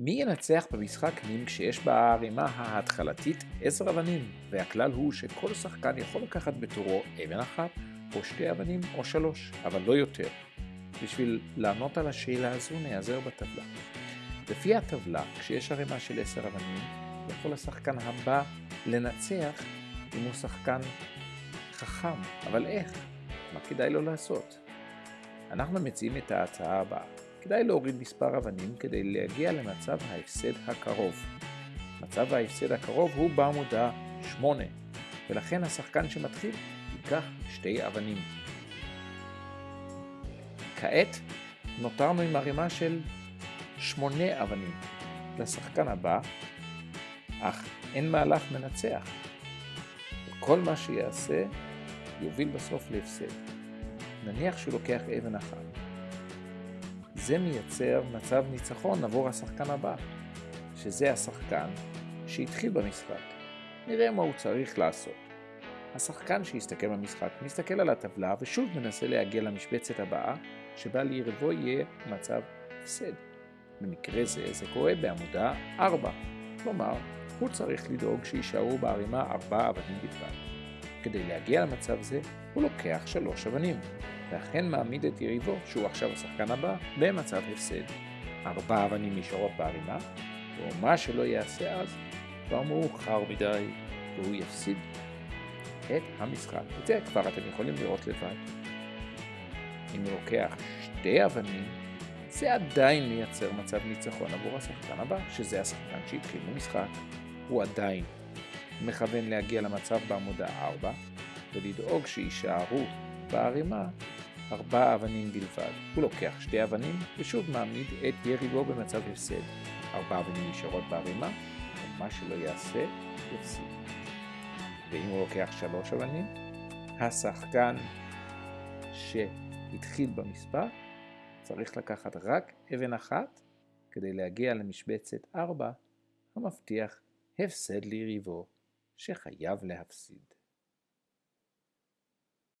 מי ינצח במשחק נים כשיש בערימה ההתחלתית 10 אבנים, והכלל הוא שכל שחקן יכול לקחת בתורו אבן אחת, או שתי אבנים, או שלוש, אבל לא יותר. בשביל לענות על השאלה הזו נעזר בטבלה. לפי הטבלה, כשיש ערימה של 10 אבנים, יכול השחקן הבא לנצח אם הוא שחקן חכם, אבל איך? מה כדאי לו לעשות? אנחנו מציעים את ההצעה הבאה. כדאי להוריד מספר אבנים כדי להגיע למצב ההפסד הקרוב. מצב ההפסד הקרוב הוא בעמודה 8, ולכן השחקן שמתחיל ייקח שתי אבנים. כעת נותרנו עם ערימה של שמונה אבנים לשחקן הבא, אך אין מהלך מנצח. וכל מה שיעשה יוביל בסוף להפסד. נניח שהוא לוקח אבן אחת. זה מייצר מצב ניצחון עבור השחקן הבא, שזה השחקן שהתחיל במשחק. נראה מה הוא צריך לעשות. השחקן שיסתכל במשחק מסתכל על הטבלה ושוב מנסה להגיע למשבצת הבאה, שבה ליריבו יהיה מצב הפסד. במקרה זה זה קורה בעמודה 4, כלומר, הוא צריך לדאוג שיישארו בערימה 4 אבנים בלבד. כדי להגיע למצב זה, הוא לוקח 3 אבנים. ואכן מעמיד את יריבו, שהוא עכשיו השחקן הבא, במצב הפסד. ארבע אבנים נשארות בערימה, ומה שלא יעשה אז, כבר מאוחר מדי, והוא יפסיד את המשחק. את זה כבר אתם יכולים לראות לבד. אם הוא לוקח שתי אבנים, זה עדיין מייצר מצב ניצחון עבור השחקן הבא, שזה השחקן שהתחיל במשחק. הוא עדיין מכוון להגיע למצב בעמודה 4, ולדאוג שיישארו בערימה ארבע אבנים בלבד. הוא לוקח שתי אבנים ושוב מעמיד את יריבו במצב הפסד. ארבע אבנים נשארות בערימה, ומה שלא יעשה, יפסיד. ואם הוא לוקח שלוש אבנים, השחקן שהתחיל במספר צריך לקחת רק אבן אחת כדי להגיע למשבצת ארבע, המבטיח הפסד ליריבו שחייב להפסיד.